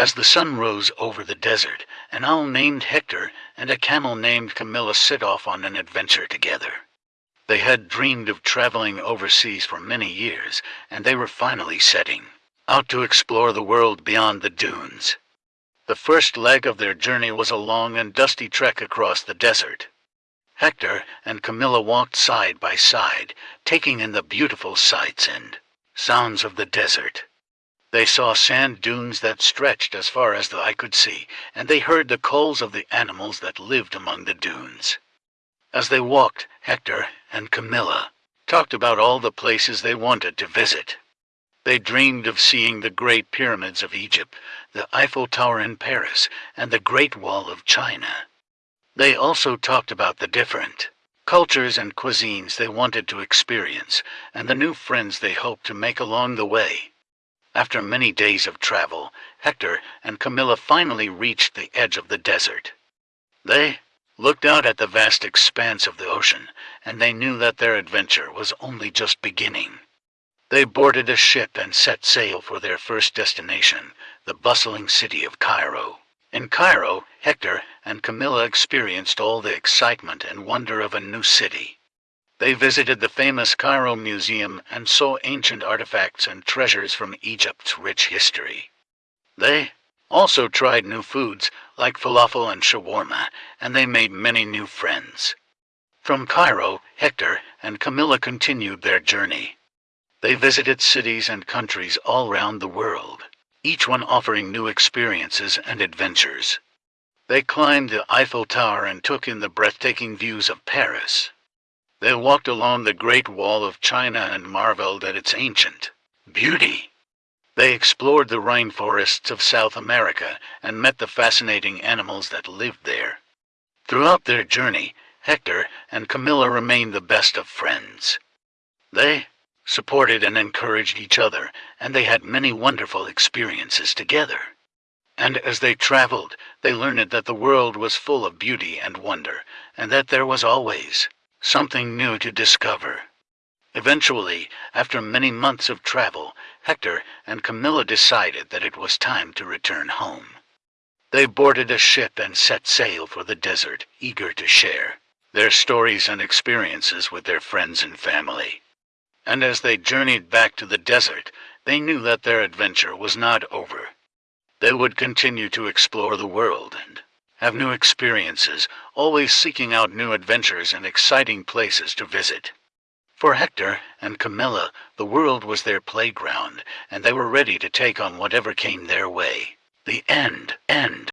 As the sun rose over the desert, an owl named Hector and a camel named Camilla set off on an adventure together. They had dreamed of traveling overseas for many years, and they were finally setting out to explore the world beyond the dunes. The first leg of their journey was a long and dusty trek across the desert. Hector and Camilla walked side by side, taking in the beautiful sights and sounds of the desert. They saw sand dunes that stretched as far as the eye could see, and they heard the calls of the animals that lived among the dunes. As they walked, Hector and Camilla talked about all the places they wanted to visit. They dreamed of seeing the great pyramids of Egypt, the Eiffel Tower in Paris, and the Great Wall of China. They also talked about the different cultures and cuisines they wanted to experience, and the new friends they hoped to make along the way. After many days of travel, Hector and Camilla finally reached the edge of the desert. They looked out at the vast expanse of the ocean, and they knew that their adventure was only just beginning. They boarded a ship and set sail for their first destination, the bustling city of Cairo. In Cairo, Hector and Camilla experienced all the excitement and wonder of a new city. They visited the famous Cairo Museum and saw ancient artifacts and treasures from Egypt's rich history. They also tried new foods like falafel and shawarma, and they made many new friends. From Cairo, Hector and Camilla continued their journey. They visited cities and countries all round the world, each one offering new experiences and adventures. They climbed the Eiffel Tower and took in the breathtaking views of Paris. They walked along the Great Wall of China and marveled at its ancient beauty. They explored the rainforests of South America and met the fascinating animals that lived there. Throughout their journey, Hector and Camilla remained the best of friends. They supported and encouraged each other, and they had many wonderful experiences together. And as they traveled, they learned that the world was full of beauty and wonder, and that there was always something new to discover. Eventually, after many months of travel, Hector and Camilla decided that it was time to return home. They boarded a ship and set sail for the desert, eager to share their stories and experiences with their friends and family. And as they journeyed back to the desert, they knew that their adventure was not over. They would continue to explore the world and have new experiences, always seeking out new adventures and exciting places to visit. For Hector and Camilla, the world was their playground, and they were ready to take on whatever came their way. The end.